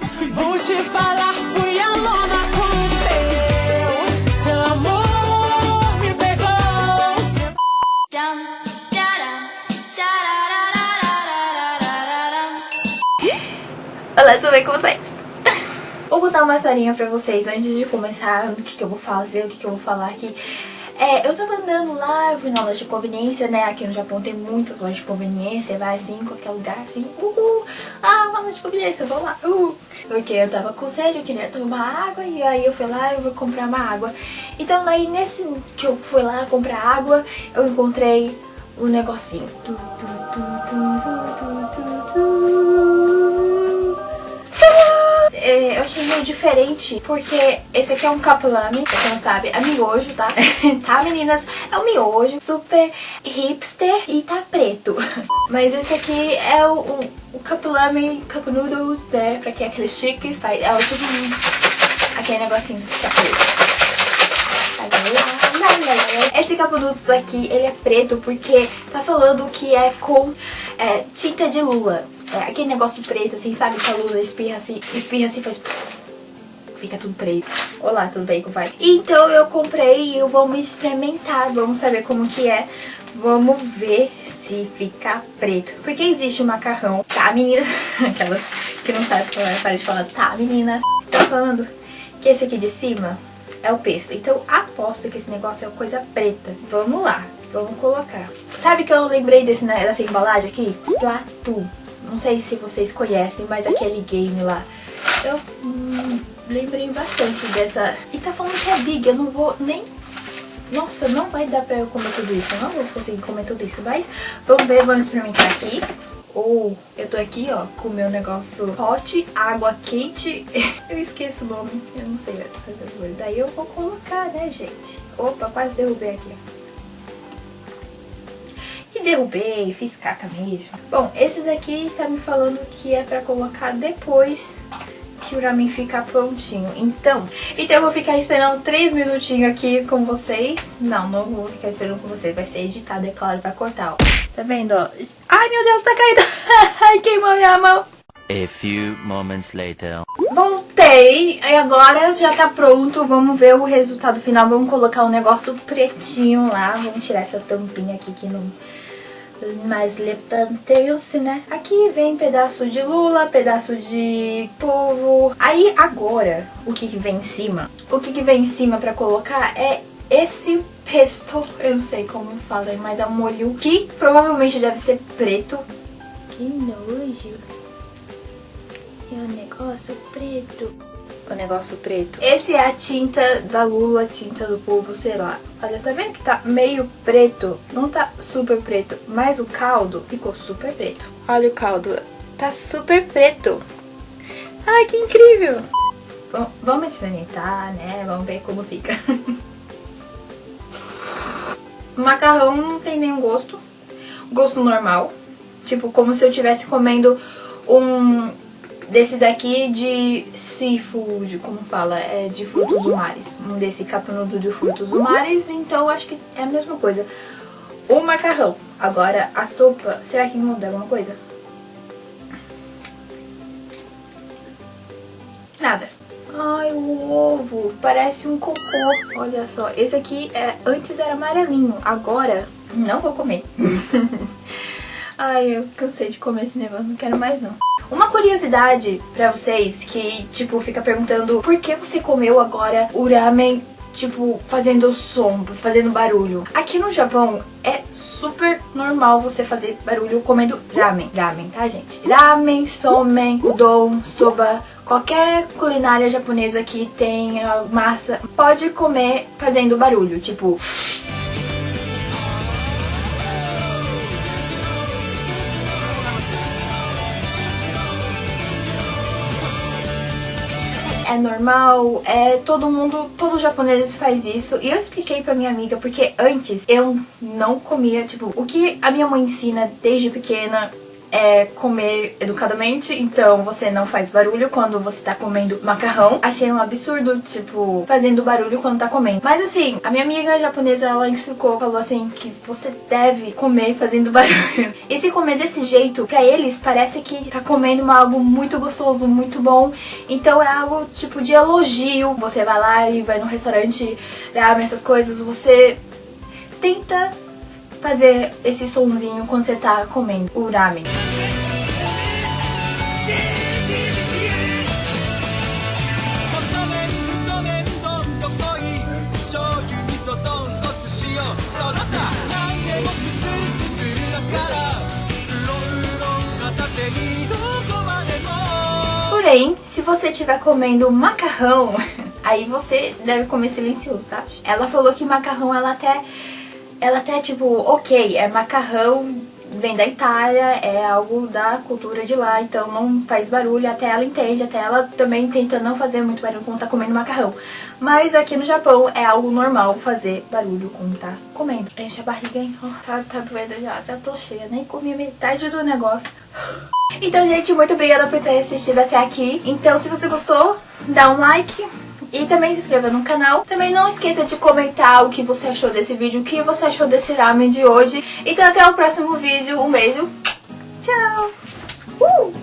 Vou te falar, fui alona com seu. Seu amor me pegou. Olá, tudo bem com vocês? Vou contar uma historinha pra vocês antes de começar o que, que eu vou fazer, o que, que eu vou falar aqui. É, eu tava andando lá, eu fui na loja de conveniência, né? Aqui no Japão tem muitas lojas de conveniência, vai assim, em qualquer lugar, assim, uhul, ah, uma loja de conveniência, vamos lá, uhul. Porque eu tava com sede, eu queria tomar água, e aí eu fui lá, eu vou comprar uma água. Então daí nesse que eu fui lá comprar água, eu encontrei um negocinho. É, eu achei meio diferente, porque esse aqui é um capulame, pra quem não sabe, é miojo, tá? tá, meninas? É um miojo, super hipster e tá preto. Mas esse aqui é o, o, o capulame, cup noodles, né? Pra quem é aqueles chiques, é o tipo aquele negocinho que tá preto. Esse capunutos aqui, ele é preto porque tá falando que é com é, tinta de lula. É aquele negócio preto, assim, sabe? Que a lula espirra assim, espirra assim, faz... Fica tudo preto. Olá, tudo bem, compadre? Então eu comprei e eu vou me experimentar. Vamos saber como que é. Vamos ver se fica preto. Porque existe o macarrão. Tá, meninas? Aquelas que não sabem para de falar. Tá, menina? Tô falando que esse aqui de cima é o pesto. Então aposto que esse negócio é coisa preta. Vamos lá, vamos colocar. Sabe que eu lembrei desse, né, dessa embalagem aqui? Splatoon. Não sei se vocês conhecem, mas aquele game lá. Eu hum, lembrei bastante dessa. E tá falando que é big, eu não vou nem... Nossa, não vai dar pra eu comer tudo isso. Eu não vou conseguir comer tudo isso. Mas vamos ver, vamos experimentar aqui. Ou eu tô aqui, ó, com o meu negócio hot, água quente. Eu esqueço o nome, eu não sei essas coisas. Daí eu vou colocar, né, gente? Opa, quase derrubei aqui, ó. Derrubei, fiz caca mesmo. Bom, esse daqui tá me falando que é pra colocar depois que o ramen ficar prontinho. Então, então eu vou ficar esperando 3 minutinhos aqui com vocês. Não, não vou ficar esperando com vocês. Vai ser editado, é claro, vai cortar, ó. Tá vendo, ó? Ai, meu Deus, tá caindo. Ai, queimou minha mão. A few moments later. Voltei, e agora já tá pronto, vamos ver o resultado final, vamos colocar um negócio pretinho lá, vamos tirar essa tampinha aqui que não mais levantei-se, né? Aqui vem pedaço de lula, pedaço de polvo. Aí agora, o que que vem em cima? O que que vem em cima pra colocar é esse pesto, eu não sei como fala, mas é um molho que provavelmente deve ser preto. Que nojo. É um negócio preto. O negócio preto. Esse é a tinta da lula, tinta do polvo, sei lá. Olha, tá vendo que tá meio preto? Não tá super preto, mas o caldo ficou super preto. Olha o caldo, tá super preto. Ai, que incrível! Bom, vamos experimentar, né? Vamos ver como fica. o macarrão não tem nenhum gosto. Gosto normal. Tipo, como se eu estivesse comendo um desse daqui de seafood, como fala, é de frutos do mares. Um desse capunudo de frutos do mares, então acho que é a mesma coisa. O macarrão. Agora, a sopa, será que muda alguma coisa? Nada. Ai, o ovo, parece um cocô. Olha só, esse aqui é, antes era amarelinho, agora não vou comer. Ai, eu cansei de comer esse negócio, não quero mais não. Uma curiosidade pra vocês que, tipo, fica perguntando por que você comeu agora o ramen, tipo, fazendo som, fazendo barulho. Aqui no Japão é super normal você fazer barulho comendo ramen. Ramen, tá, gente? Ramen, somen, udon, soba, qualquer culinária japonesa que tenha massa, pode comer fazendo barulho, tipo... é normal, é todo mundo, todos os japoneses faz isso. E eu expliquei pra minha amiga porque antes eu não comia, tipo, o que a minha mãe ensina desde pequena é comer educadamente, então você não faz barulho quando você tá comendo macarrão. Achei um absurdo, tipo, fazendo barulho quando tá comendo. Mas assim, a minha amiga japonesa, ela explicou, falou assim, que você deve comer fazendo barulho. E se comer desse jeito, pra eles parece que tá comendo algo muito gostoso, muito bom. Então é algo tipo de elogio. Você vai lá e vai no restaurante, ramen, essas coisas, você tenta fazer esse sonzinho quando você tá comendo o ramen. Porém, se você estiver comendo macarrão, aí você deve comer silencioso, sabe? Ela falou que macarrão ela até ela até tipo, OK, é macarrão vem da Itália, é algo da cultura de lá, então não faz barulho, até ela entende, até ela também tenta não fazer muito barulho quando tá comendo macarrão. Mas aqui no Japão é algo normal fazer barulho quando tá comendo. Enche a barriga, hein? Oh, tá, tá doendo já, já tô cheia, nem comi metade do negócio. Então, gente, muito obrigada por ter assistido até aqui. Então, se você gostou, dá um like, e também se inscreva no canal. Também não esqueça de comentar o que você achou desse vídeo, o que você achou desse ramen de hoje. Então até o próximo vídeo, um beijo, tchau! Uh!